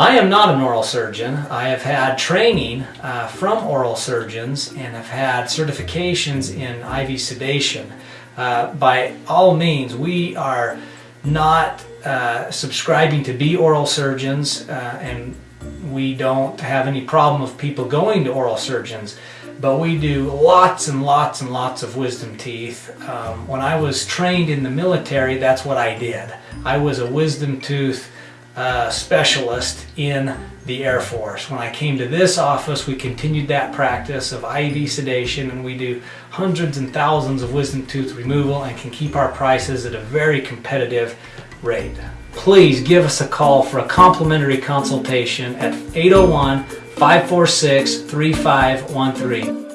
I am not an oral surgeon. I have had training uh, from oral surgeons and have had certifications in IV sedation. Uh, by all means, we are not uh, subscribing to be oral surgeons uh, and we don't have any problem of people going to oral surgeons but we do lots and lots and lots of wisdom teeth. Um, when I was trained in the military, that's what I did. I was a wisdom tooth uh, specialist in the Air Force. When I came to this office, we continued that practice of IV sedation and we do hundreds and thousands of wisdom tooth removal and can keep our prices at a very competitive rate. Please give us a call for a complimentary consultation at 801 546 3513.